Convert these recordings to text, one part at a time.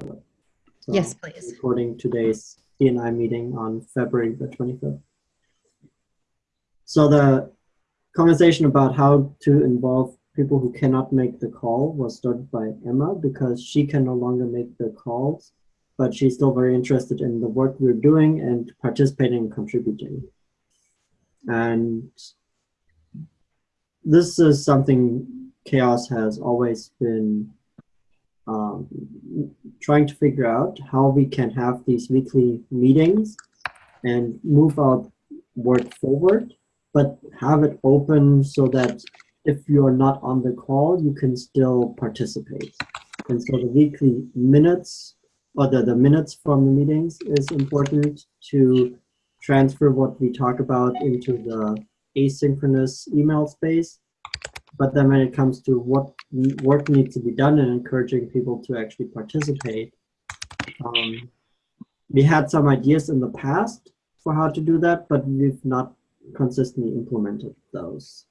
So Yes, um, please. Recording today's DNI meeting on February the 25th. So the conversation about how to involve people who cannot make the call was started by Emma because she can no longer make the calls, but she's still very interested in the work we're doing and participating and contributing. And this is something Chaos has always been um, trying to figure out how we can have these weekly meetings and move our work forward, but have it open so that if you're not on the call, you can still participate. And so the weekly minutes or the, the minutes from the meetings is important to transfer what we talk about into the asynchronous email space. But then when it comes to what work needs to be done and encouraging people to actually participate, um, we had some ideas in the past for how to do that, but we've not consistently implemented those.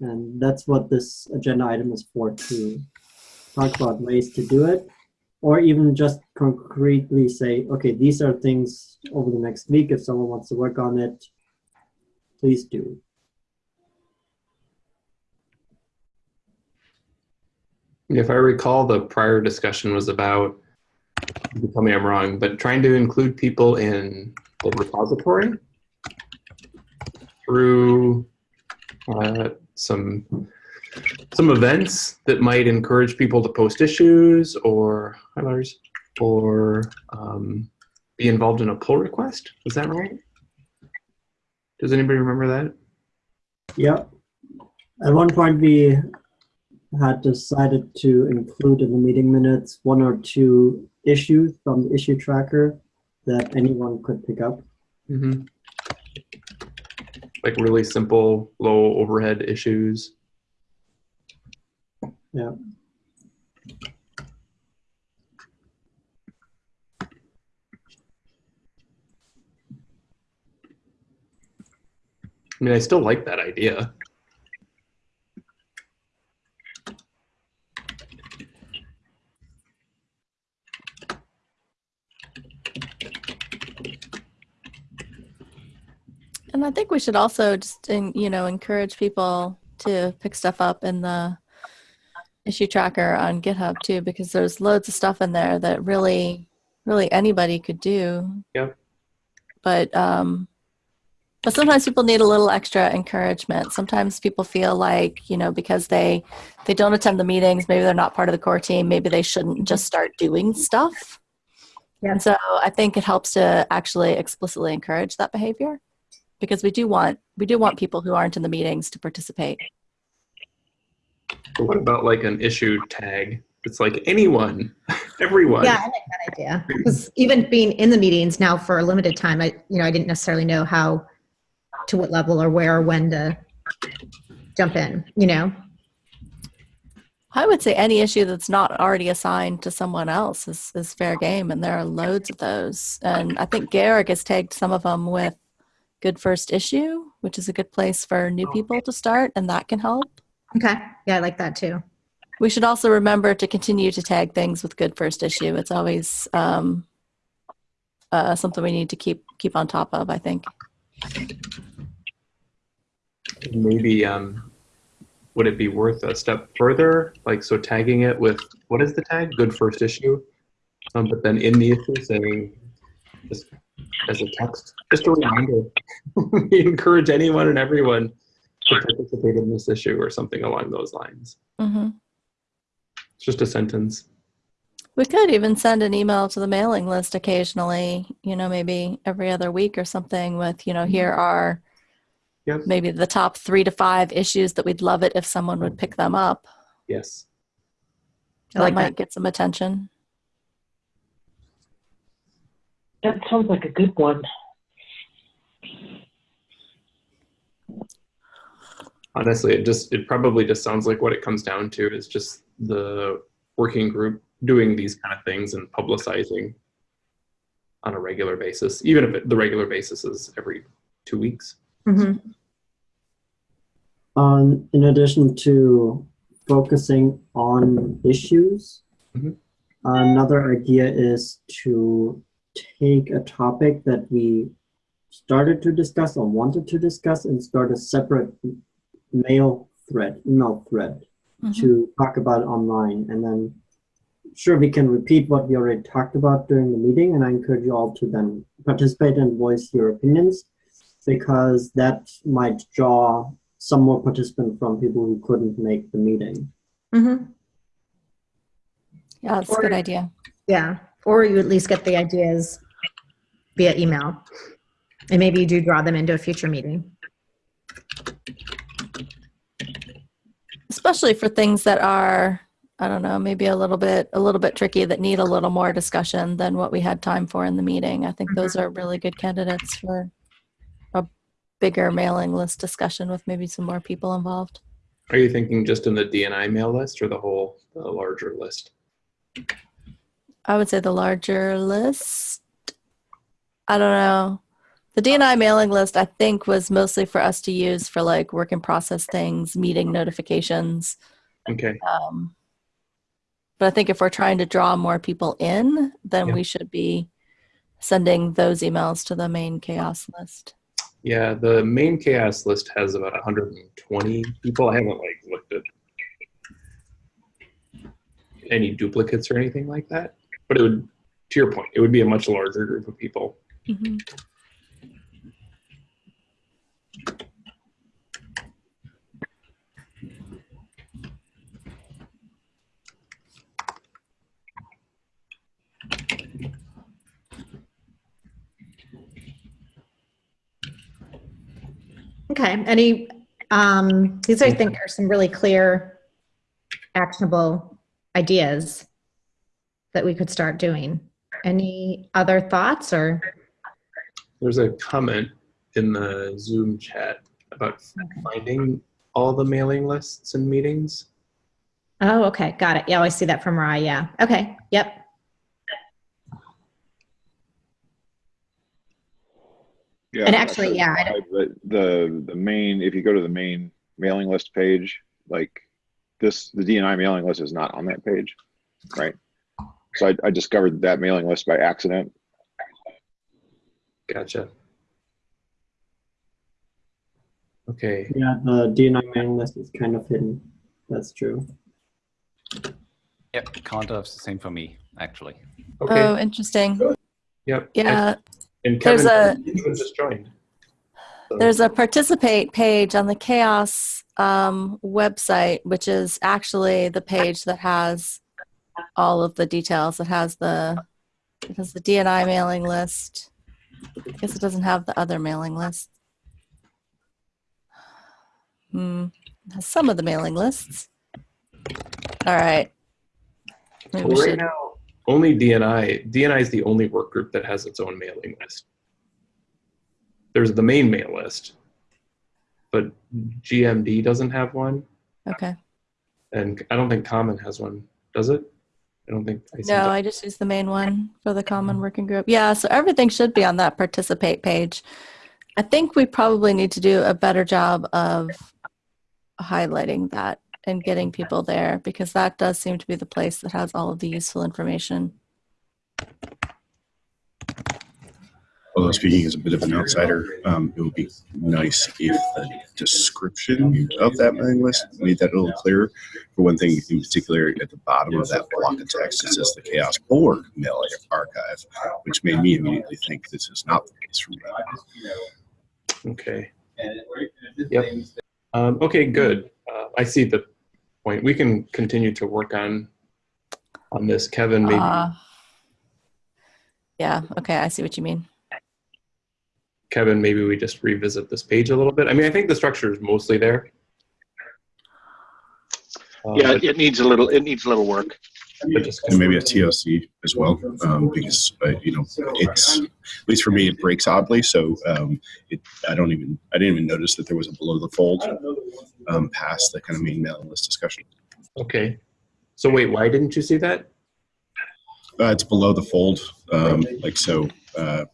And that's what this agenda item is for, to talk about ways to do it, or even just concretely say, okay, these are things over the next week. If someone wants to work on it, please do. If I recall, the prior discussion was about, tell me I'm wrong, but trying to include people in the repository through uh, some some events that might encourage people to post issues or hi Lars, or um, be involved in a pull request. Is that right? Does anybody remember that? Yep. At one point, we had decided to include in the meeting minutes one or two issues from the issue tracker that anyone could pick up. Mm -hmm. Like really simple, low overhead issues. Yeah. I mean, I still like that idea. And I think we should also just, you know, encourage people to pick stuff up in the issue tracker on GitHub too, because there's loads of stuff in there that really, really anybody could do. Yep. But, um, but sometimes people need a little extra encouragement. Sometimes people feel like, you know, because they, they don't attend the meetings, maybe they're not part of the core team, maybe they shouldn't just start doing stuff. Yeah. And so I think it helps to actually explicitly encourage that behavior because we do want we do want people who aren't in the meetings to participate. But what about like an issue tag? It's like anyone, everyone. Yeah, I like that idea. Because even being in the meetings now for a limited time, I you know I didn't necessarily know how, to what level or where or when to jump in. You know. I would say any issue that's not already assigned to someone else is, is fair game, and there are loads of those. And I think Garrick has tagged some of them with good first issue, which is a good place for new people to start, and that can help. Okay. Yeah, I like that too. We should also remember to continue to tag things with good first issue. It's always um, uh, something we need to keep keep on top of, I think. Maybe um, would it be worth a step further? Like, so tagging it with, what is the tag? Good first issue? Um, but then in the issue saying, just as a text. Just a reminder. we encourage anyone and everyone to participate in this issue or something along those lines. Mm -hmm. It's just a sentence. We could even send an email to the mailing list occasionally, you know, maybe every other week or something with, you know, here are yep. maybe the top three to five issues that we'd love it if someone would pick them up. Yes. That like might that. get some attention. That sounds like a good one. Honestly, it just it probably just sounds like what it comes down to is just the working group doing these kind of things and publicizing on a regular basis, even if it, the regular basis is every two weeks. Mm -hmm. um, in addition to focusing on issues, mm -hmm. another idea is to take a topic that we started to discuss or wanted to discuss and start a separate mail thread, email thread Mhm. to talk about online. And then, sure, we can repeat what we already talked about during the meeting. And I encourage you all to then participate and voice your opinions because that might draw some more participants from people who couldn't make the meeting. Mm-hmm. Yeah, that's a good idea. Yeah, or you at least get the ideas via email. And maybe you do draw them into a future meeting. especially for things that are i don't know maybe a little bit a little bit tricky that need a little more discussion than what we had time for in the meeting i think those mm-hmm. are really good candidates for a bigger mailing list discussion with maybe some more people involved Are you thinking just in the DNI mail list or the whole, the larger list? I would say the larger list i don't know the dni mailing list i think was mostly for us to use for like work in process things meeting notifications Okay, Um, but I think if we're trying to draw more people in, then Yeah. we should be sending those emails to the main chaos list. yeah, the main chaos list has about 120 people. I haven't like looked at any duplicates or anything like that, but it would, to your point, it would be a much larger group of people. Okay, any, um, these I think are some really clear, actionable ideas that we could start doing. Any other thoughts or? There's a comment in the Zoom chat about finding all the mailing lists and meetings. Oh, okay, got it. Yeah, I see that from Rye, yeah. Okay, yep. Yeah, And actually, yeah, I why, but the the main if you go to the main mailing list page, like this, the DNI mailing list is not on that page, right? So I, I discovered that mailing list by accident. Gotcha. Okay, Yeah, the DNI mailing list is kind of hidden. That's true. Yep, Contour's the same for me, actually. okay, Oh, interesting. yep. Yeah, And there's Kevin, Kevin just joined. So- there's a participate page on the chaos um, website, which is actually the page that has all of the details. It has the it has the DNI mailing list. I guess it doesn't have the other mailing list. Hmm. It has some of the mailing lists. All right. Maybe Well, right should- now, only DNI. DNI is the only work group that has its own mailing list. There's the main mail list, but GMD doesn't have one, Okay. and I don't think Common has one. Does it? I don't think. I No. I just use the main one for the common working group. Yeah, so everything should be on that participate page. I think we probably need to do a better job of highlighting that and getting people there because that does seem to be the place that has all of the useful information. Although speaking as a bit of an outsider, um, it would be nice if the description of that mailing list made that a little clearer. For one thing, in particular, at the bottom of that block of text, it says the Chaos Org Mail Archive, which made me immediately think this is not the case for me. Okay. Yep. Um, okay, good. Uh, I see the point. We can continue to work on on this. Kevin, maybe Uh, yeah, okay, I see what you mean. Kevin, maybe we just revisit this page a little bit. I mean, I think the structure is mostly there. Uh, Yeah, but- it needs a little, it needs a little work. And maybe a TLC as well, um, because uh, you know it's at least for me it breaks oddly. So um, it, I don't even I didn't even notice that there was a below the fold um, past the kind of main mailing list discussion. Okay. So wait, why didn't you see that? Uh, it's below the fold, um, like so. Uh,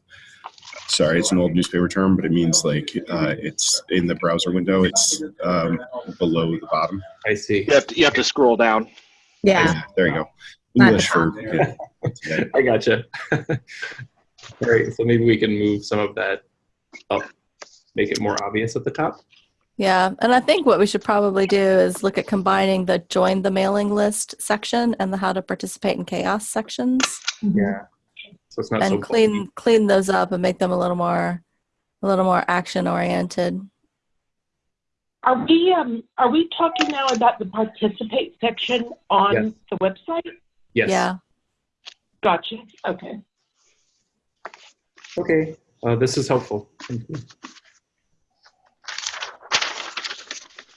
sorry, it's an old newspaper term, but it means like uh, it's in the browser window. It's um, below the bottom. I see. You have to, you have to scroll down. Yeah, There you go. English for yeah. I gotcha. All right, so maybe we can move some of that up, make it more obvious at the top. Yeah, and I think what we should probably do is look at combining the join the mailing list section and the how to participate in chaos sections Yeah. So it's not so and clean clean those up and make them a little more a little more action oriented. Are we, um, are we talking now about the participate section on Yes. the website? Yes. Yeah. Gotcha, okay. Okay. Uh, this is helpful. Thank you.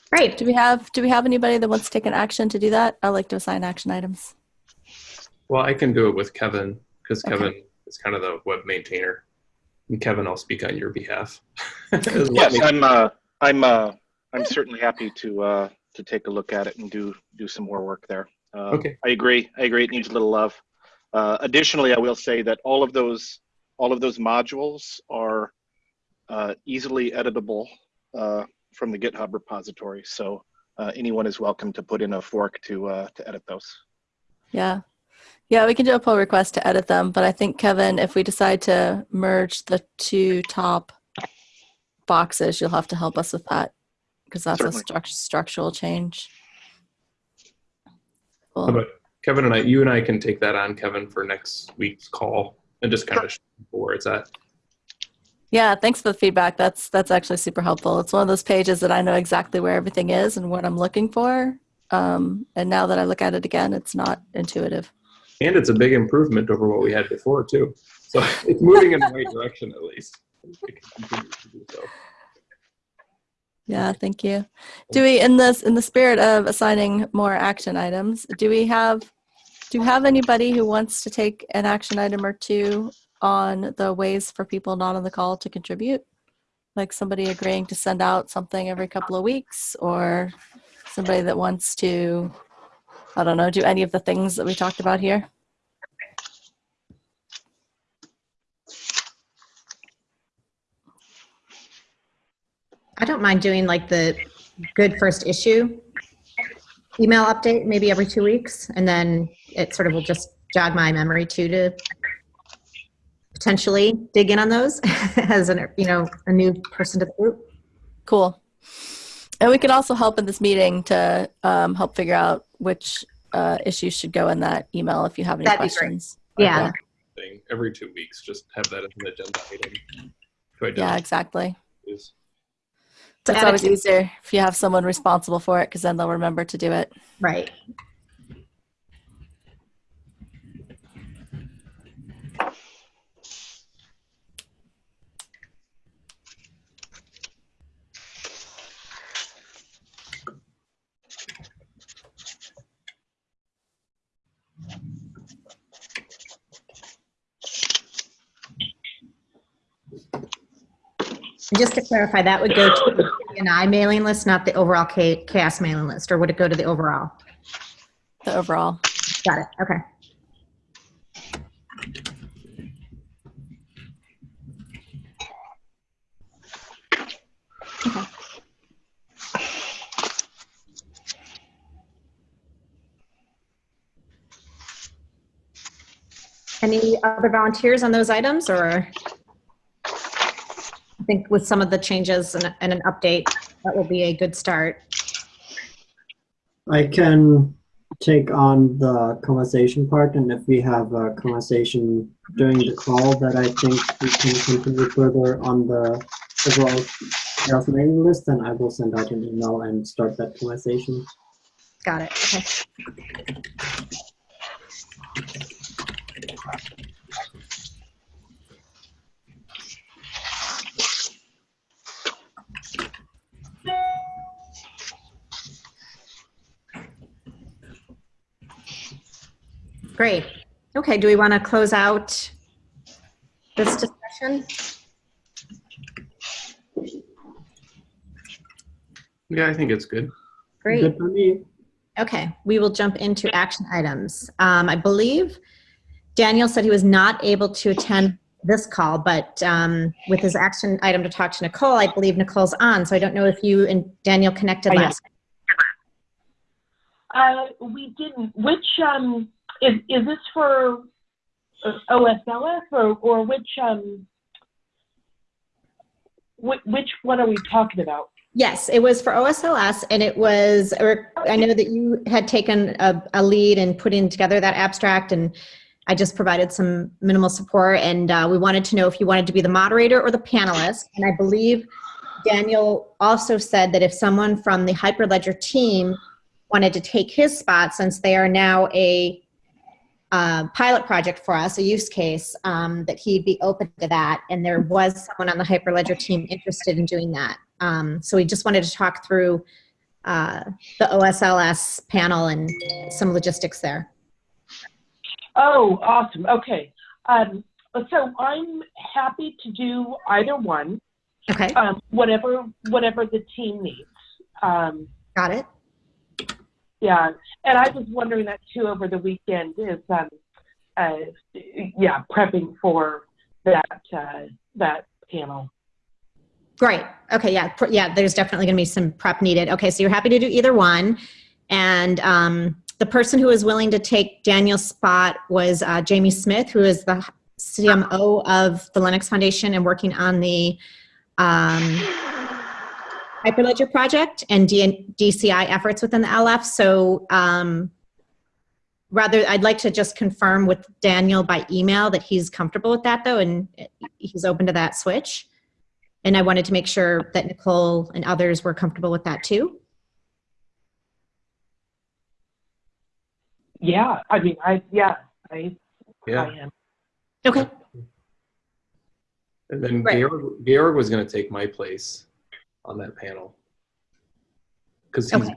Great. Do we have do we have anybody that wants to take an action to do that? I like to assign action items. Well, I can do it with Kevin because Okay. Kevin is kind of the web maintainer. And Kevin, I'll speak on your behalf. Yes. I'm, uh, I'm, uh, I'm certainly happy to, uh, to take a look at it and do, do some more work there. Uh, Okay. I agree. I agree. It needs a little love. Uh, additionally, I will say that all of those, all of those modules are, uh, easily editable, uh, from the GitHub repository. So, uh, anyone is welcome to put in a fork to, uh, to edit those. Yeah. Yeah, we can do a pull request to edit them, but I think Kevin, if we decide to merge the two top boxes, you'll have to help us with that because that's Certainly. a struct- structural change. How Cool. about Kevin and I, you and I can take that on, Kevin, for next week's call and just kind of show where it's at. Yeah, thanks for the feedback. That's that's actually super helpful. It's one of those pages that I know exactly where everything is and what I'm looking for. Um, and now that I look at it again, it's not intuitive. And it's a big improvement over what we had before, too. So it's moving in the right direction, at least. Yeah, thank you. Do we, in this, in the spirit of assigning more action items, do we have, do you have anybody who wants to take an action item or two on the ways for people not on the call to contribute? Like somebody agreeing to send out something every couple of weeks or somebody that wants to, I don't know, do any of the things that we talked about here? I don't mind doing like the good first issue email update maybe every two weeks. And then it sort of will just jog my memory too to potentially dig in on those as an, you know, a new person to the group. Cool. And we can also help in this meeting to um, help figure out which uh, issues should go in that email if you have any That'd questions. Yeah. Thing every two weeks, just have that as an agenda item. Yeah, exactly. issues. To It's always easier if you have someone responsible for it because then they'll remember to do it. Right. And just to clarify, that would go to the DNI mailing list, not the overall Cha- chaos mailing list, or would it go to the overall? The overall. Got it. Okay. Any other volunteers on those items or? I think with some of the changes and, and an update, that will be a good start. I can take on the conversation part, and if we have a conversation during the call that I think we can continue further on the overall chaos mailing list, then I will send out an email and start that conversation. Got it. Okay. Great. Okay, do we want to close out this discussion? Yeah, I think it's good. Great. Good for me. Okay, we will jump into action items. Um, I believe Daniel said he was not able to attend this call, but um, with his action item to talk to Nicole, I believe Nicole's on. So I don't know if you and Daniel connected I am. last. Uh, we didn't, which, um, is, is this for uh, OSLS or, or which, um, which, which one are we talking about? Yes, it was for OSLS, and it was, I know that you had taken a, a lead in putting together that abstract, and I just provided some minimal support, and uh, we wanted to know if you wanted to be the moderator or the panelist, and I believe Daniel also said that if someone from the Hyperledger team wanted to take his spot, since they are now a uh, pilot project for us, a use case, um, that he'd be open to that, and there was someone on the Hyperledger team interested in doing that. Um, so we just wanted to talk through uh, the OSLS panel and some logistics there. Oh, awesome. Okay. Um, so I'm happy to do either one, Okay, um, whatever, whatever the team needs. Um, got it. Yeah. And I was wondering that too over the weekend is, um, uh, yeah, prepping for that, uh, that panel. Great. Okay, yeah, yeah. There's definitely going to be some prep needed. Okay, so you're happy to do either one, and um, the person who was willing to take Daniel's spot was uh, Jamie Smith, who is the CMO of the Linux Foundation and working on the um, Hyperledger project and D- DCI efforts within the LF. So um, rather, I'd like to just confirm with Daniel by email that he's comfortable with that, though, and he's open to that switch. And I wanted to make sure that Nicole and others were comfortable with that too. Yeah. I mean, I, yeah, I, Yeah. I am. Okay. And then Right. Georg, Georg was going to take my place on that panel. Because he's, Okay.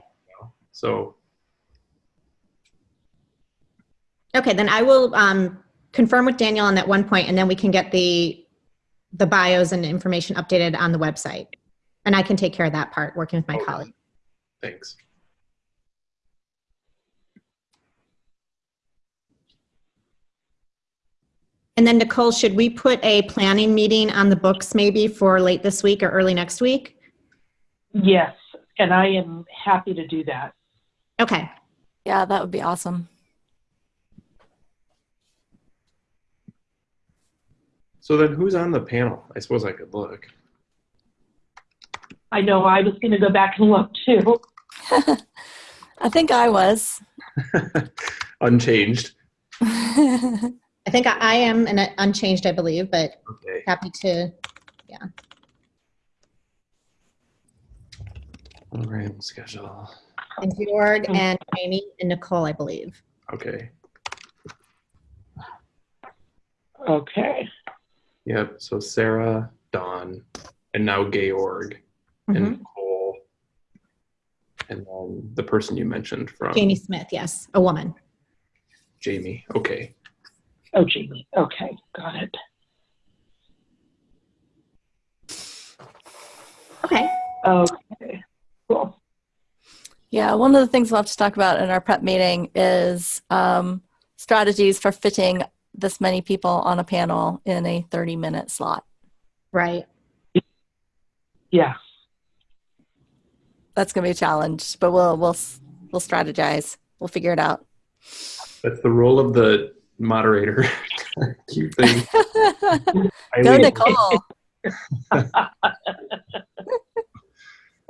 so, Okay, then I will um, confirm with Daniel on that one point, and then we can get the the bios and information updated on the website. And I can take care of that part, working with my Okay. colleague. thanks. And then Nicole, should we put a planning meeting on the books maybe for late this week or early next week? Yes. And I am happy to do that. Okay, Yeah, that would be awesome. So then who's on the panel? I suppose I could look. I know I was going to go back and look too. I think I was. Unchanged. I think I, I am and unchanged, I believe, but Okay. happy to. Program schedule. And Georg and Amy and Nicole, I believe. Okay. Okay. Yep. So Sarah, Dawn, and now Georg Mhm. and Nicole. And then the person you mentioned from Jamie Smith, yes, a woman. Jamie. Okay. Oh, Jamie. Okay. Got it. Okay. Okay. Cool. Yeah, one of the things we'll have to talk about in our prep meeting is um, strategies for fitting this many people on a panel in a 30 minute slot. Right. Yeah. That's going to be a challenge, but we'll we'll we'll strategize. We'll figure it out. That's the role of the moderator. Cute thing. Go highly- Nicole.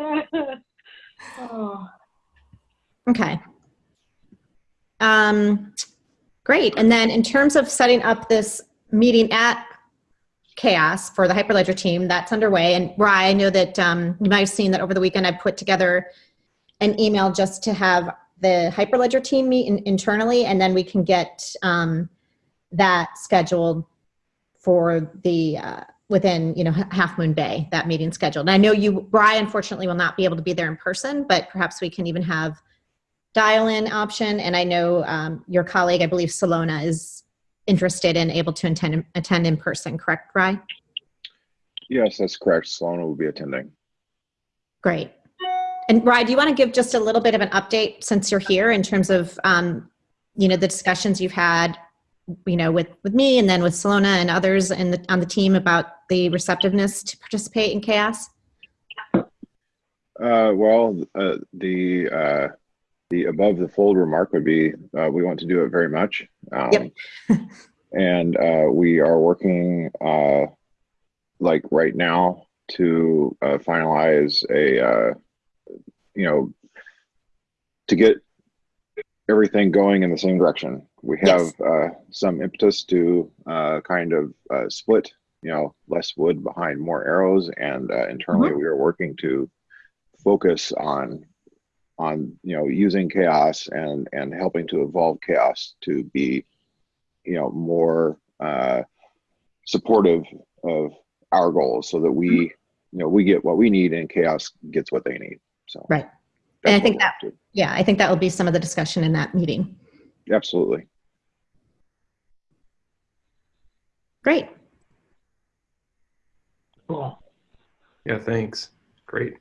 oh. Okay. Um, great. And then in terms of setting up this meeting at Chaos for the Hyperledger team, that's underway. And Rye, I know that um, you might have seen that over the weekend I put together an email just to have the Hyperledger team meet in, internally, and then we can get um, that scheduled for the uh, within you know Half Moon Bay that meeting scheduled. And I know you, Rye, unfortunately will not be able to be there in person, but perhaps we can even have dial-in option. And I know um, your colleague, I believe Salona, is interested and able to attend attend in person. Correct, Rye? Yes, that's correct. Solana will be attending. Great. And Rye, do you want to give just a little bit of an update since you're here in terms of, um, you know, the discussions you've had, you know, with, with me and then with Salona and others in the, on the team about the receptiveness to participate in chaos? Uh, well, uh, the uh, the above the fold remark would be, uh, we want to do it very much. Um, Yep. and uh, we are working uh, like right now to uh, finalize a, uh, you know, to get everything going in the same direction. We have Yes. uh, some impetus to uh, kind of uh, split, you know, less wood behind more arrows, and uh, internally we are working to focus on on you know using chaos and and helping to evolve chaos to be you know more uh, supportive of our goals so that we you know we get what we need and chaos gets what they need so Right. And I think that-. Yeah, I think that will be some of the discussion in that meeting. absolutely Great. Cool. Yeah, thanks. Great.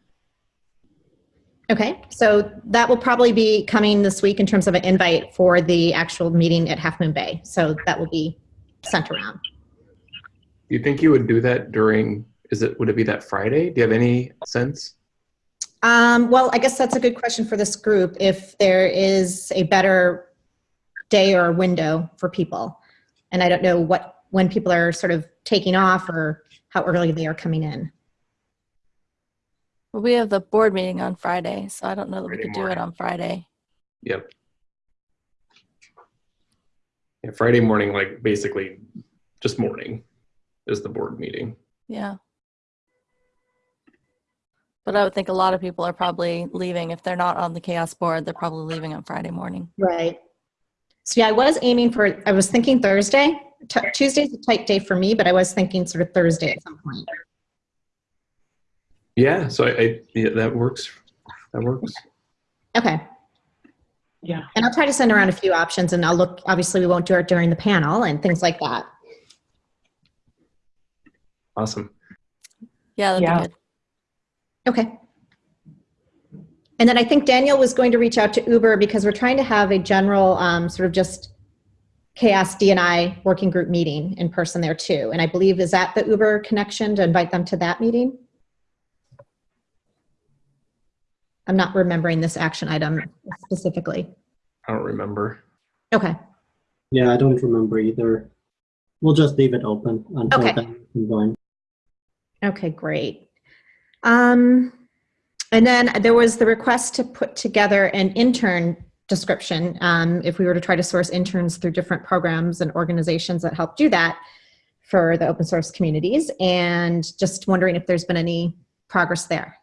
Okay, so that will probably be coming this week in terms of an invite for the actual meeting at Half Moon Bay. So that will be sent around. Do you think you would do that during, is it, would it be that Friday? Do you have any sense? Um, well, I guess that's a good question for this group. If there is a better day or window for people, and I don't know what when people are sort of taking off or how early they are coming in. Well, we have the board meeting on Friday, so I don't know that we Friday could do it on Friday. Yep. Yeah, Friday morning, like basically just morning is the board meeting. Yeah. But I would think a lot of people are probably leaving. If they're not on the chaos board, they're probably leaving on Friday morning. Right. So yeah, I was aiming for. I was thinking Thursday. T- Tuesday's a tight day for me, but I was thinking sort of Thursday at some point. Yeah, so I, I yeah, that works. That works. Okay. Yeah. And I'll try to send around a few options and I'll look, obviously we won't do it during the panel and things like that. Awesome. Yeah, that'd Yeah. be good. Okay. And then I think Daniel was going to reach out to Uber because we're trying to have a general um, sort of just chaos DNI working group meeting in person there too. And I believe, is that the Uber connection to invite them to that meeting? I'm not remembering this action item specifically. I don't remember. Okay. Yeah, I don't remember either. We'll just leave it open until Okay. then. we. Okay, great. Um, and then there was the request to put together an intern description. Um, if we were to try to source interns through different programs and organizations that help do that for the open source communities, and just wondering if there's been any progress there.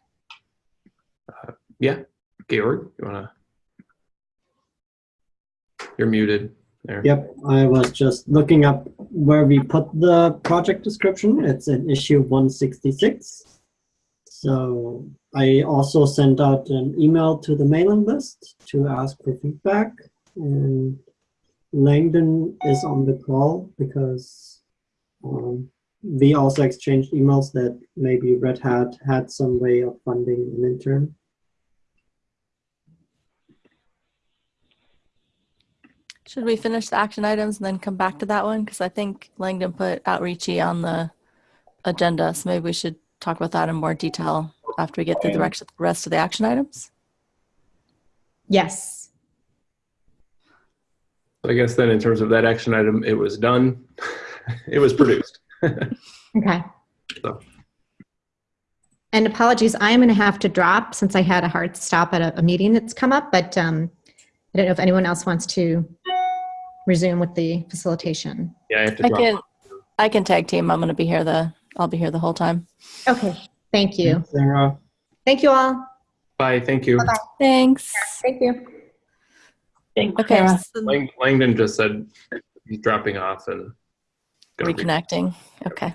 Yeah, Georg, you wanna? You're muted there. Yep, I was just looking up where we put the project description. It's in issue 166. So I also sent out an email to the mailing list to ask for feedback. And Langdon is on the call because um, we also exchanged emails that maybe Red Hat had some way of funding an intern. Should we finish the action items and then come back to that one? Because I think Langdon put outreachy on the agenda, so maybe we should talk about that in more detail after we get through the rest rest of the action items. Yes. I guess then in terms of that action item, it was done. it was produced. Okay. So. And apologies, I am going to have to drop since I had a hard stop at a, a meeting that's come up, but um, I don't know if anyone else wants to resume with the facilitation. Yeah, I have to I drop. can I can tag team. I'm going to be here the I'll be here the whole time. Okay, thank you. Sarah, Thank you all. Bye, thank you. Bye. Thanks. Thank you. Thanks, Okay, so Lang- Langdon just said he's dropping off and gonna re- reconnecting. Okay.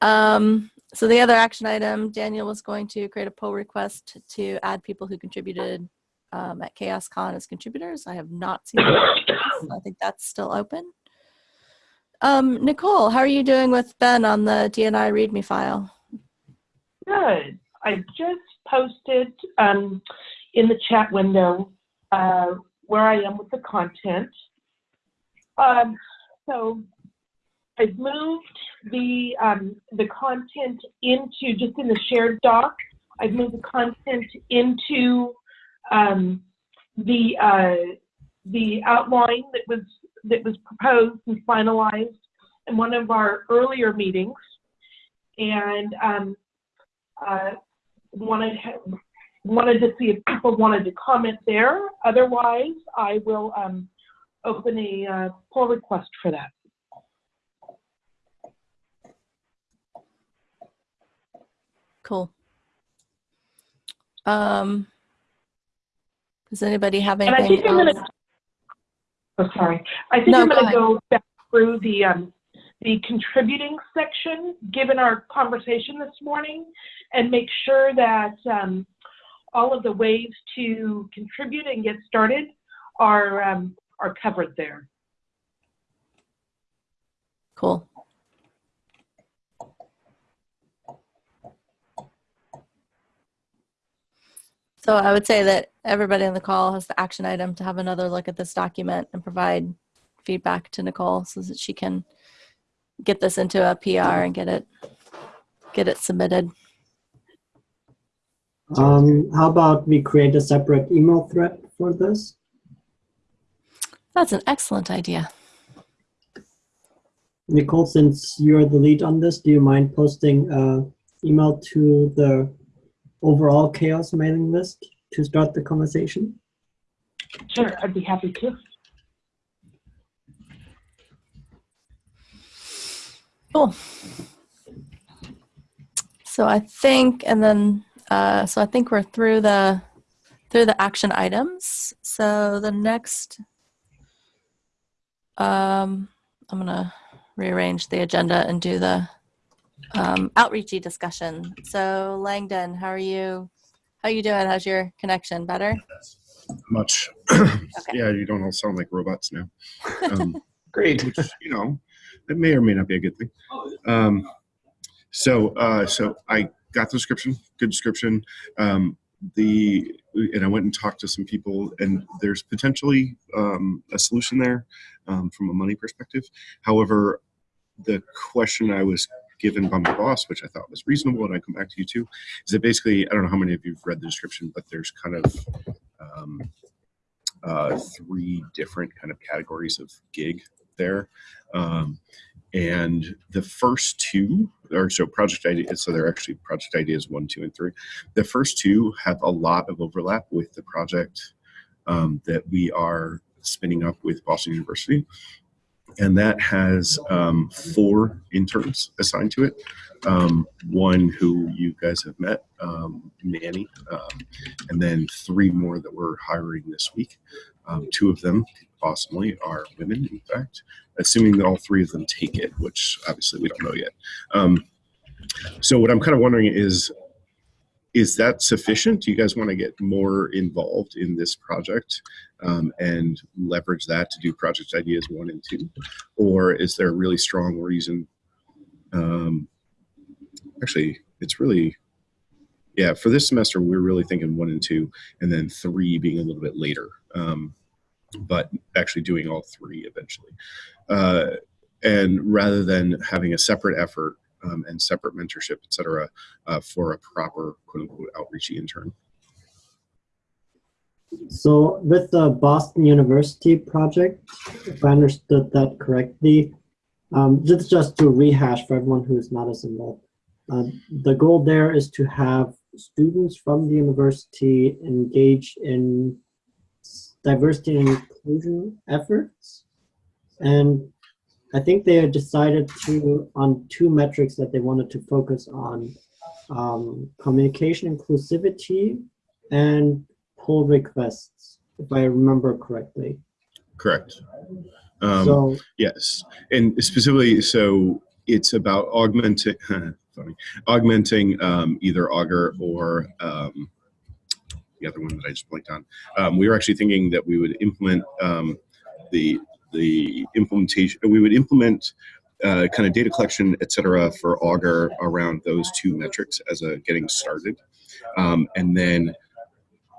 Um, so the other action item, Daniel was going to create a pull request to add people who contributed um, at ChaosCon as contributors. I have not seen that. I think that's still open. Um, Nicole, how are you doing with Ben on the DNI README file? Good. I just posted um, in the chat window uh, where I am with the content. Um, so I've moved the um, the content into just in the shared doc. I've moved the content into um, the uh, the outline that was that was proposed and finalized in one of our earlier meetings, and um, uh, wanted wanted to see if people wanted to comment there. Otherwise, I will um, open a uh, pull request for that. Cool. Um, does anybody have And I anything think I'm gonna, oh, sorry. I think No, I'm go gonna go back through the, um, the contributing section, given our conversation this morning, and make sure that, um, all of the ways to contribute and get started are, um, are covered there. Cool. So I would say that everybody on the call has the action item to have another look at this document and provide feedback to Nicole so that she can get this into a PR and get it get it submitted. Um, how about we create a separate email thread for this? That's an excellent idea. Nicole, since you're the lead on this, do you mind posting uh, email to the overall chaos mailing list to start the conversation? Sure, I'd be happy to. Cool. So I think, and then, uh, so I think we're through the through the action items. So the next, um, I'm gonna rearrange the agenda and do the um, outreachy discussion. So Langdon, how are you? How are you doing? How's your connection? Better? Much. Yeah, you don't all sound like robots now. Um, Great. which you know it may or may not be a good thing. Um, so uh, so i got the description good description. Um, the and i went and talked to some people and there's potentially um, a solution there um, from a money perspective. However the question i was given by my boss which i thought was reasonable and i come back to you too is that basically i don't know how many of you've read the description but there's kind of um, uh, three different kind of categories of gig there. Um, and the first two, or so project ideas, so they're actually project ideas one, two, and three. The first two have a lot of overlap with the project um, that we are spinning up with Boston University. And that has um, four interns assigned to it. Um, one who you guys have met, um, Manny, um, and then three more that we're hiring this week. Um, two of them, awesomely, are women, in fact, assuming that all three of them take it, which obviously we don't know yet. Um, so what I'm kind of wondering is, is that sufficient? Do you guys want to get more involved in this project um, and leverage that to do project ideas one and two? Or is there a really strong reason? Um, actually, it's really, yeah, for this semester, we're really thinking one and two, and then three being a little bit later, um, but actually doing all three eventually. Uh, and rather than having a separate effort um, and separate mentorship, et cetera, uh, for a proper quote unquote outreachy intern. So with the Boston University project, if I understood that correctly, um, just, just to rehash for everyone who is not as involved, uh, the goal there is to have students from the university engage in diversity and inclusion efforts. And I think they decided to, on two metrics that they wanted to focus on, um, communication inclusivity and pull requests, if I remember correctly. Correct. Um, so Yes, and specifically, so it's about augmenting, funny, augmenting um, either Augur or um, the other one that I just blanked on. Um, we were actually thinking that we would implement um, the the implementation. We would implement uh, kind of data collection, et cetera, for Augur around those two metrics as a getting started, um, and then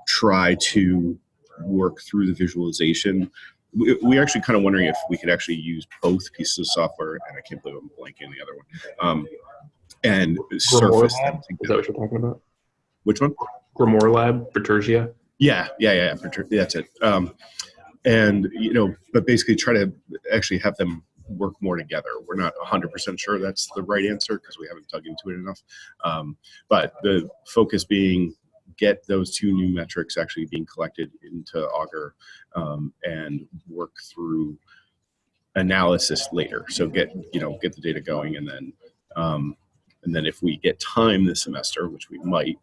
try to work through the visualization we, we actually kind of wondering if we could actually use both pieces of software, and I can't believe I'm blanking the other one, um, and Grimoire surface them Lab? Is that what you're talking about? Which one? Grimoire Lab, Bitergia? Yeah, yeah, yeah, for. That's it. Um, and you know, but basically try to actually have them work more together. We're not 100% sure that's the right answer because we haven't dug into it enough. Um, but the focus being get those two new metrics actually being collected into Augur um, and work through analysis later. So get you know get the data going and then um, and then if we get time this semester, which we might,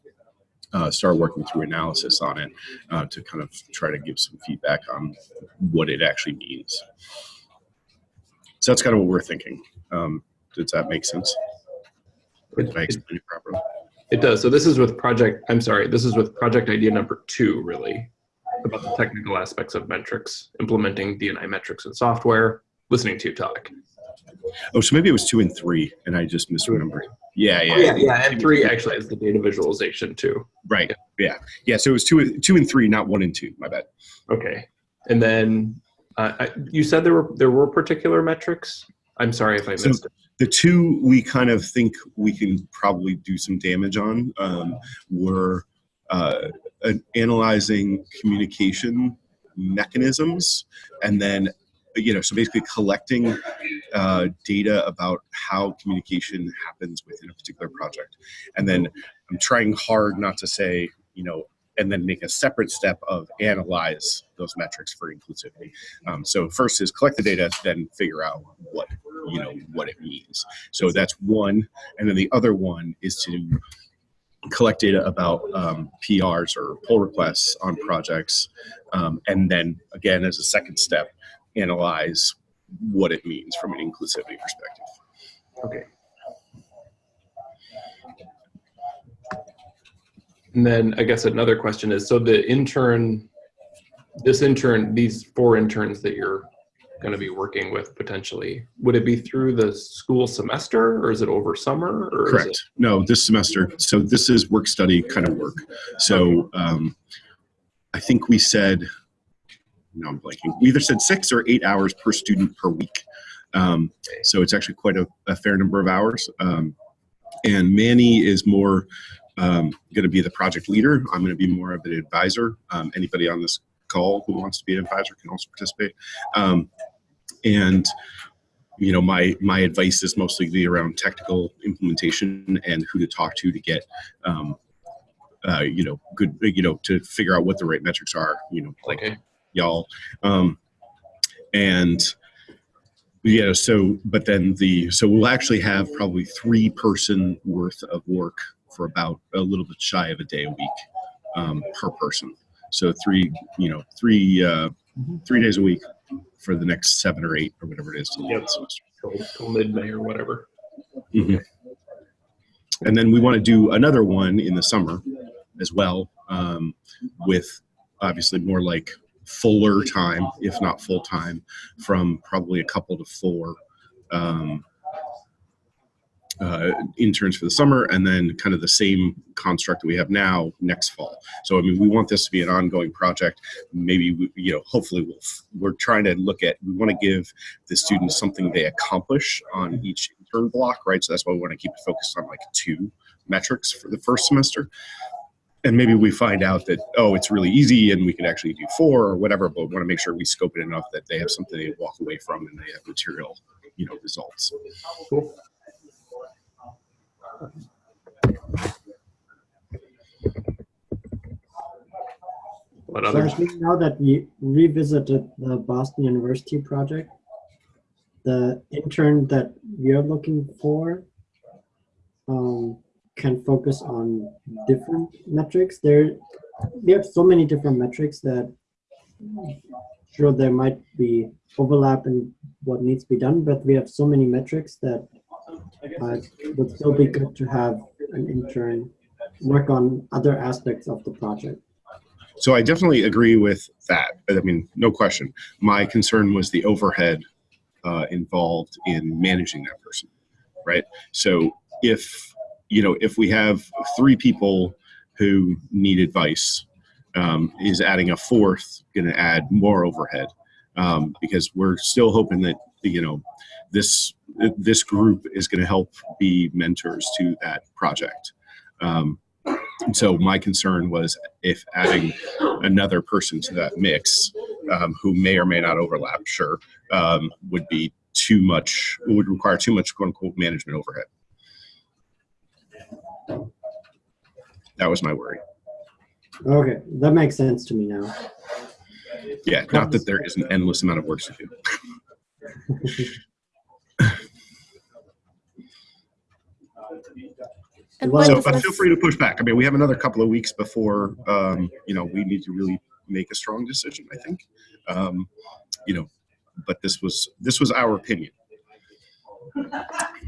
uh, start working through analysis on it uh, to kind of try to give some feedback on what it actually means. So that's kind of what we're thinking. Um, does that make sense? Or did I explain it properly? It does. So this is with project, I'm sorry, this is with project idea number two, really, about the technical aspects of metrics, implementing DNI metrics in software, listening to you talk. Oh, so maybe it was two and three, and I just misremembered. Yeah, yeah, Oh, yeah, yeah, and three actually is the data visualization too. right. Yeah, yeah. So it was two, two and three, not one and two. My bad. Okay. And then uh, I, you said there were there were particular metrics. I'm sorry if I So- missed it. The two we kind of think we can probably do some damage on um, were uh, an- analyzing communication mechanisms, and then you know, so basically collecting uh, data about how communication happens within a particular project, and then I'm trying hard not to say you know. And then make a separate step of analyze those metrics for inclusivity. Um, so first is collect the data, then figure out what you know what it means. So that's one, and then the other one is to collect data about um, PRs or pull requests on projects, um, and then again as a second step, analyze what it means from an inclusivity perspective. Okay. And then I guess another question is, so the intern, this intern, these four interns that you're going to be working with potentially, would it be through the school semester or is it over summer? Or is Correct. No, this semester. So this is work study kind of work. So um, I think we said, no, I'm blanking. We either said six or eight hours per student per week. Um, so it's actually quite a, a fair number of hours. Um, and Manny is more um, going to be the project leader. I'm going to be more of an advisor. Um, anybody on this call who wants to be an advisor can also participate. Um, and you know my my advice is mostly be around technical implementation and who to talk to to get um, uh, you know good you know to figure out what the right metrics are you know like Okay. Y'all um, and yeah so but then the so we'll actually have probably three person worth of work for about a little bit shy of a day a week um, per person so three you know three uh, three days a week for the next seven or eight or whatever it is till the end of the semester. Till, till mid-May or whatever. Mhm. And then we want to do another one in the summer as well, um, with obviously more like fuller time, if not full time, from probably a couple to four um, uh, interns for the summer, and then kind of the same construct that we have now next fall. So I mean, we want this to be an ongoing project. Maybe we, you know, hopefully we'll. We're trying to look at. We want to give the students something they accomplish on each intern block, right? So that's why we want to keep it focused on like two metrics for the first semester. And maybe we find out that oh, it's really easy, and we can actually do four or whatever. But we want to make sure we scope it enough that they have something they walk away from, and they have material, you know, results. Cool. What So others? I think now that we revisited the Boston University project, the intern that we are looking for um, can focus on different metrics. There, we have so many different metrics that sure there might be overlap in what needs to be done, but we have so many metrics that uh, it would still be good to have an intern work on other aspects of the project. So I definitely agree with that. I mean, no question. My concern was the overhead uh, involved in managing that person, right? So if you know, if we have three people who need advice, um, is adding a fourth going to add more overhead? Um, because we're still hoping that you know this this group is going to help be mentors to that project. Um, so my concern was if adding another person to that mix, um, who may or may not overlap, sure, um, would be too much, would require too much quote unquote management overhead. That was my worry. Okay, that makes sense to me now. Yeah, not that there is an endless amount of work to do. And Well, when So, but feel free to push back. I mean, we have another couple of weeks before, um, you know, we need to really make a strong decision, I think. Um, you know, but this was, this was our opinion.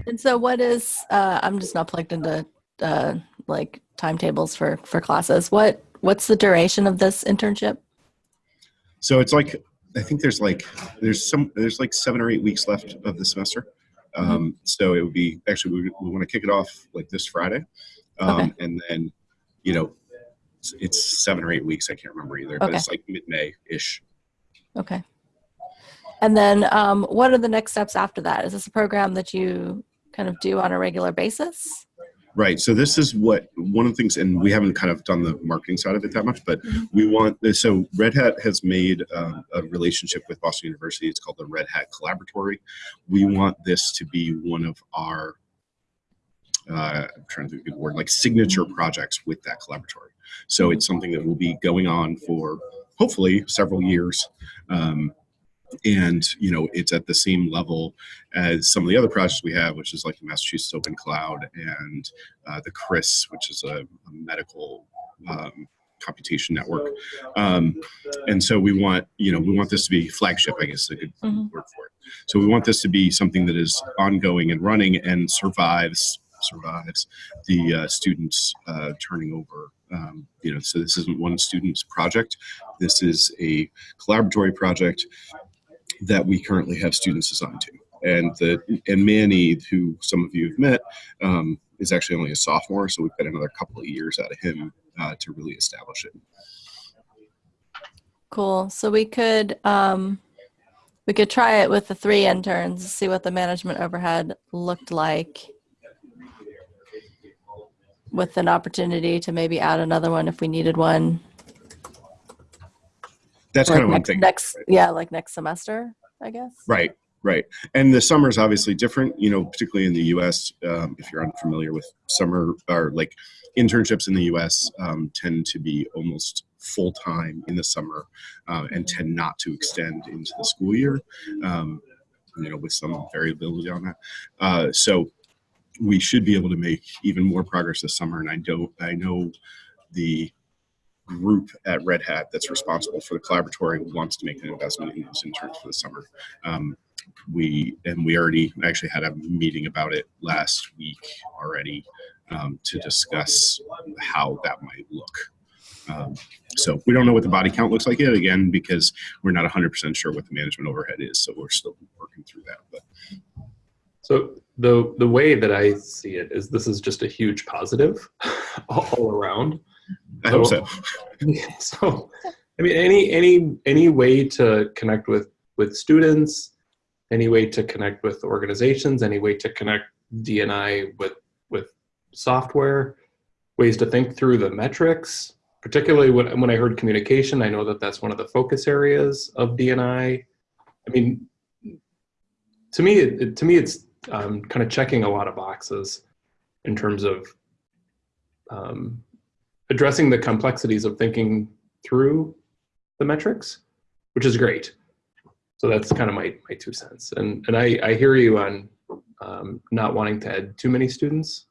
And so what is, uh, I'm just not plugged into, uh, like timetables for, for classes. What, what's the duration of this internship? So it's like, I think there's like, there's some, there's like seven or eight weeks left of the semester. Um, so it would be, actually, we, we want to kick it off like this Friday. Um, Okay. and then, you know, it's, it's seven or eight weeks. I can't remember either, but it's like mid-May-ish. Okay. And then, um, what are the next steps after that? Is this a program that you kind of do on a regular basis? Right. So this is what one of the things, and we haven't kind of done the marketing side of it that much, but we want. This. So Red Hat has made um, a relationship with Boston University. It's called the Red Hat Collaboratory. We want this to be one of our. Uh, I'm trying to think of a good word, like signature projects with that collaboratory. So it's something that will be going on for hopefully several years. Um, and you know it's at the same level as some of the other projects we have which is like the massachusetts open cloud and uh, the ChRIS which is a, a medical um, computation network. Um, and so we want you know we want this to be flagship i guess is a good Mhm. word for it. So we want this to be something that is ongoing and running and survives survives the uh, students uh, turning over. Um, you know so this isn't one student's project. This is a collaboratory project that we currently have students assigned to. And the and Manny, who some of you have met, um, is actually only a sophomore, so we've got another couple of years out of him uh, to really establish it. Cool. So we could, um, we could try it with the three interns, see what the management overhead looked like. With an opportunity to maybe add another one if we needed one. That's like kind of one thing. next, yeah, like next semester, I guess. Right, right. And the summer is obviously different, you know, particularly in the US. Um, if you're unfamiliar with summer or like internships in the US um, tend to be almost full time in the summer uh, and tend not to extend into the school year, um, you know, with some variability on that. Uh, so we should be able to make even more progress this summer. And I don't, I know the group at Red Hat that's responsible for the collaboratory wants to make an investment in those interns for the summer. Um, we and we already actually had a meeting about it last week already um, to discuss how that might look. Um, so we don't know what the body count looks like yet again because we're not 100% sure what the management overhead is. So we're still working through that. But So the the way that I see it is this is just a huge positive all, all around. I hope so. so I mean any any any way to connect with with students, any way to connect with organizations, any way to connect DNI with with software, ways to think through the metrics, particularly when when I heard communication, I know that that's one of the focus areas of DNI. I mean to me it, to me it's um, kind of checking a lot of boxes in terms of um, addressing the complexities of thinking through the metrics, which is great. So that's kind of my, my two cents. And, and I, I hear you on um, not wanting to add too many students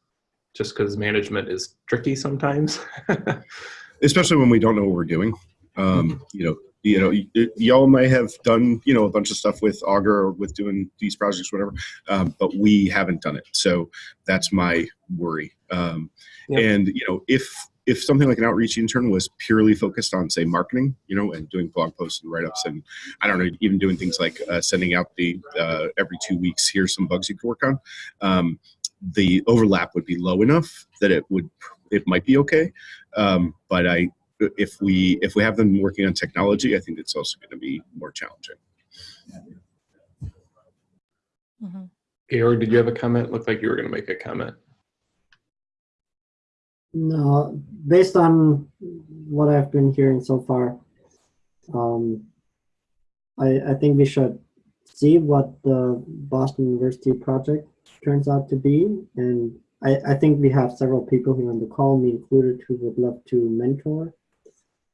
just because management is tricky sometimes. especially when we don't know what we're doing. Um, you know, you know, y'all may have done, you know, a bunch of stuff with Augur or with doing these projects, whatever, um, but we haven't done it. So that's my worry. Um, Yep. And you know, if if something like an Outreachy intern was purely focused on, say, marketing, you know, and doing blog posts and write-ups, and I don't know, even doing things like uh, sending out the uh, every two weeks, here's some bugs you can work on. Um, the overlap would be low enough that it would it might be okay. Um, but I if we if we have them working on technology, I think it's also going to be more challenging. Mhm. Georg, did you have a comment? Looked like you were going to make a comment. No, based on what I've been hearing so far, um, I, I think we should see what the Boston University project turns out to be. And I, I think we have several people here on the call, me included, who would love to mentor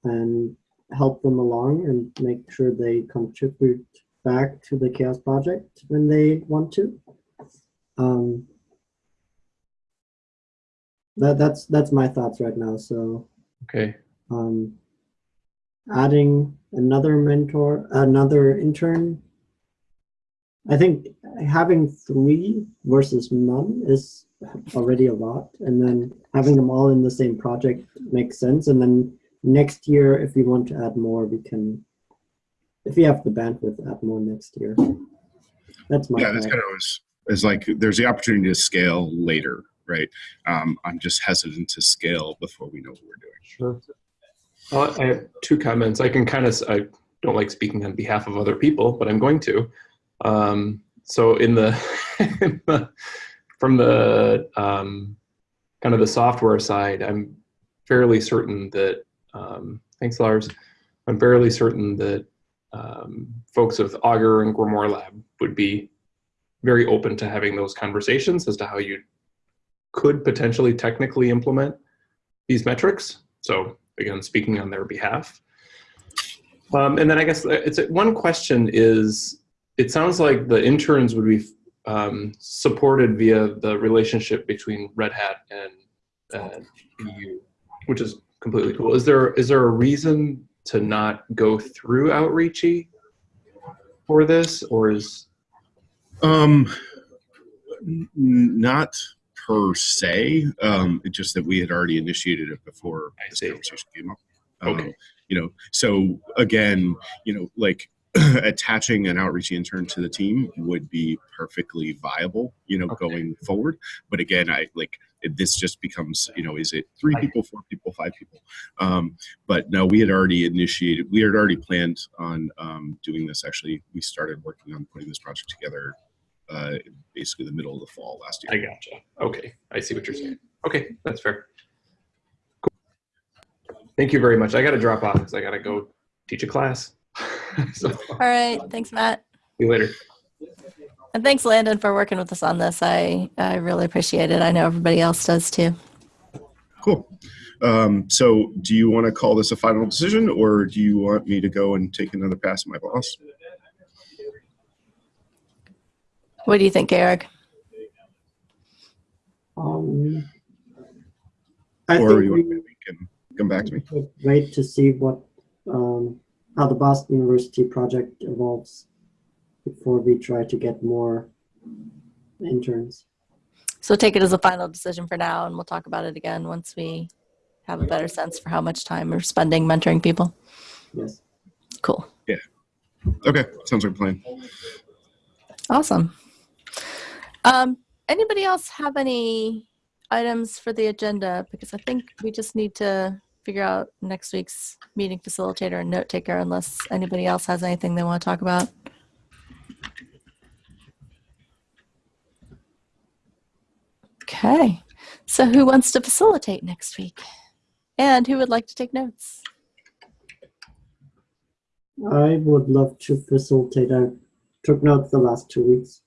and help them along and make sure they contribute back to the CHAOSS Project when they want to. Um, that that's that's my thoughts right now. So Okay. um, adding another mentor, another intern. I think having three versus none is already a lot, and then having them all in the same project makes sense. And then next year, if we want to add more, we can, if we have the bandwidth, add more next year. That's my Yeah, that's kind of was, is like there's the opportunity to scale later, right? Um, I'm just hesitant to scale before we know what we're doing. Sure. Well, I have two comments. I can kind of, I don't like speaking on behalf of other people, but I'm going to. Um, so in the, from the um, kind of the software side, I'm fairly certain that, um, thanks Lars, I'm fairly certain that um, folks of Augur and GrimoireLab would be very open to having those conversations as to how you could potentially technically implement these metrics. So again, speaking on their behalf. Um, and then I guess it's one question is, it sounds like the interns would be um, supported via the relationship between Red Hat and uh, BU, which is completely cool. Is there is there a reason to not go through Outreachy for this, or is Um, not per se. Um, just that we had already initiated it before I this see. conversation came up. Um, Okay. You know, so again, you know, like attaching an Outreachy intern to the team would be perfectly viable, you know, Okay. going forward. But again, I like it, this just becomes, you know, is it three people, four people, five people? Um, but no, we had already initiated, we had already planned on um, doing this. Actually, we started working on putting this project together uh, basically the middle of the fall last year. I year. gotcha. Okay, I see what you're saying. Okay, that's fair. Cool. Thank you very much. I got to drop off because I got to go teach a class. so All right. Thanks, Matt. you later. And thanks, Landon, for working with us on this. I, I really appreciate it. I know everybody else does too. Cool. Um, so, do you want to call this a final decision, or do you want me to go and take another pass at my boss? What do you think, Eric? Um, I or think you we want can come back to me? should wait to see what um, how the Boston University project evolves before we try to get more interns. So take it as a final decision for now, and we'll talk about it again once we have a better sense for how much time we're spending mentoring people. Yes. Cool. Yeah. Okay, sounds like a plan. Awesome. Um, anybody else have any items for the agenda? Because I think we just need to figure out next week's meeting facilitator and note taker unless anybody else has anything they want to talk about. Okay. So who wants to facilitate next week? And who would like to take notes? I would love to facilitate. I took notes the last two weeks.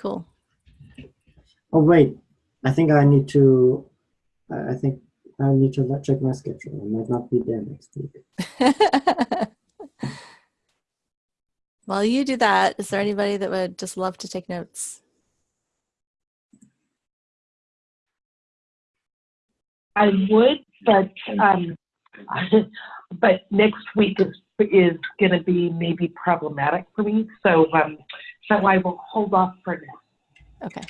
Cool. Oh wait, I think I need to. I I think I need to check my schedule. I might not be there next week. While you do that, is there anybody that would just love to take notes? I would, but, um, but next week is, is gonna be maybe problematic for me, so, um, so I will hold off for now. Okay.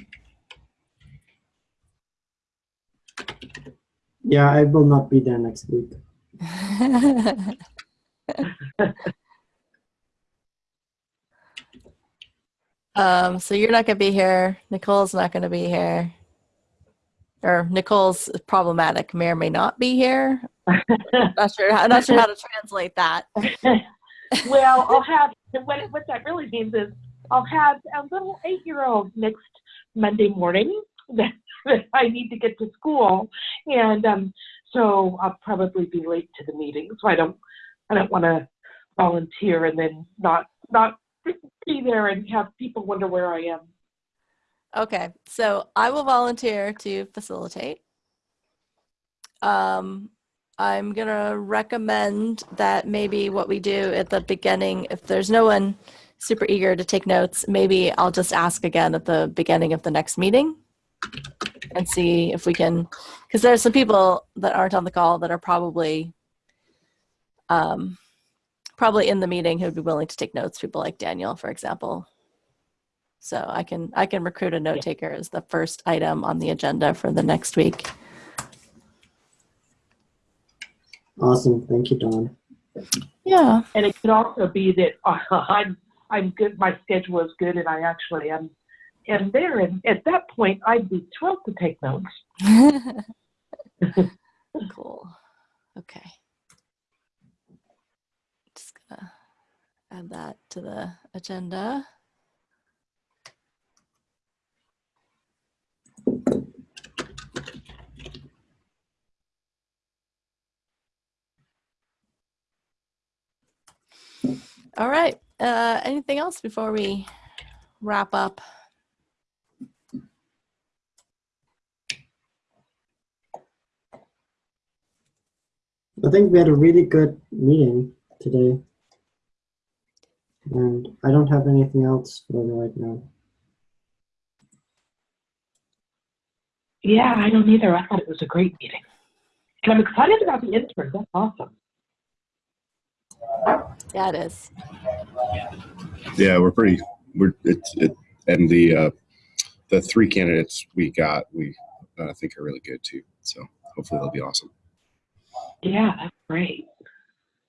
Yeah, I will not be there next week. um, so you're not going to be here. Nicole's not going to be here. Or Nicole's problematic, may or may not be here. Not sure. I'm not sure how to translate that. Well, I'll have, what, what that really means is I'll have a little eight-year-old next Monday morning. that I need to get to school, and um, so I'll probably be late to the meeting. So I don't, I don't want to volunteer and then not not be there and have people wonder where I am. Okay, so I will volunteer to facilitate. Um, I'm gonna recommend that maybe what we do at the beginning, if there's no one super eager to take notes, maybe I'll just ask again at the beginning of the next meeting and see if we can, because there's some people that aren't on the call that are probably um, probably in the meeting who'd be willing to take notes. People like Daniel, for example. So I can I can recruit a note taker as the first item on the agenda for the next week. Awesome. Thank you, Dawn. Yeah. And it could also be that I'm I'm good. My schedule is good, and I actually am am there. And at that point, I'd be thrilled to take notes. cool. Okay. Just gonna add that to the agenda. All right. Uh, anything else before we wrap up? I think we had a really good meeting today. And I don't have anything else for right now. Yeah, I don't either. I thought it was a great meeting, and I'm excited about the intern. That's awesome. Yeah, it is. Yeah, we're pretty. We're it's it, and the uh, the three candidates we got, we uh, think are really good too. So hopefully they'll be awesome. Yeah, that's great.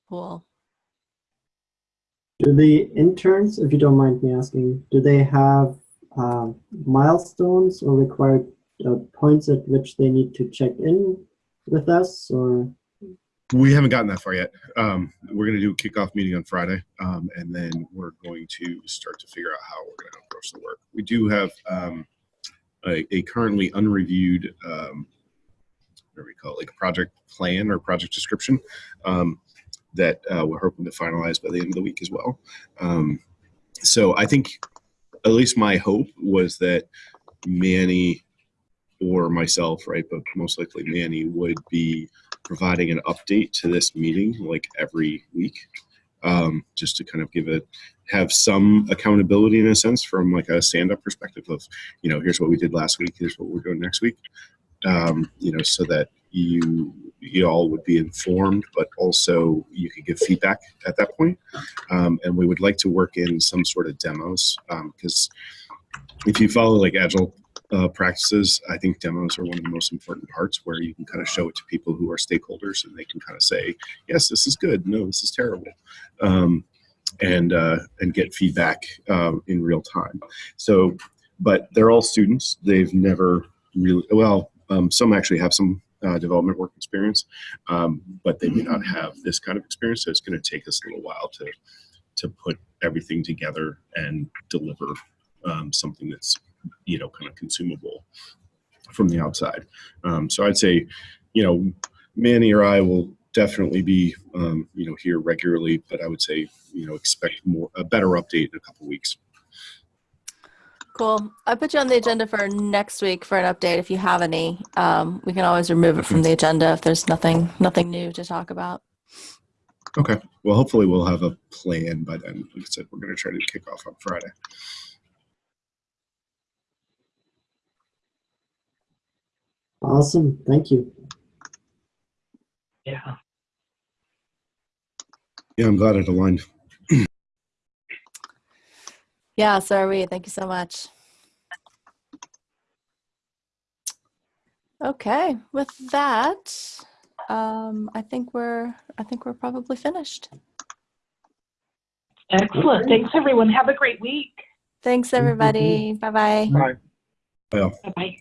Cool. Do the interns, if you don't mind me asking, do they have um, milestones or required uh, points at which they need to check in with us or? We haven't gotten that far yet. Um, we're going to do a kickoff meeting on Friday, um, and then we're going to start to figure out how we're going to approach the work. We do have um, a, a currently unreviewed, um, what do we call it, like a project plan or project description um, that uh, we're hoping to finalize by the end of the week as well. Um, so I think, at least my hope was that Manny or myself, right, but most likely Manny would be providing an update to this meeting like every week um, just to kind of give it have some accountability in a sense from like a stand-up perspective of you know here's what we did last week here's what we're doing next week um, you know so that you you all would be informed but also you could give feedback at that point. Um, and we would like to work in some sort of demos because if you follow like agile uh, practices, I think demos are one of the most important parts where you can kind of show it to people who are stakeholders and they can kind of say, yes, this is good. No, this is terrible. Um, and, uh, and get feedback um, in real time. So, but they're all students. They've never really, well, um, some actually have some uh, development work experience, um, but they may not have this kind of experience. So it's going to take us a little while to, to put everything together and deliver um, something that's you know kind of consumable from the outside um, so i'd say you know manny or i will definitely be um, you know here regularly but i would say you know expect more a better update in a couple weeks Cool. I put you on the agenda for next week for an update if you have any. Um, we can always remove it from the agenda if there's nothing nothing new to talk about. okay well hopefully we'll have a plan by then like i said we're going to try to kick off on friday Awesome. Thank you. Yeah. yeah i'm glad it aligned Yeah, so are we. Thank you so much. Okay, with that, um, I think we're I think we're probably finished. Excellent. Thanks, everyone. Have a great week. Thanks, everybody. Bye bye. Bye. well Bye bye.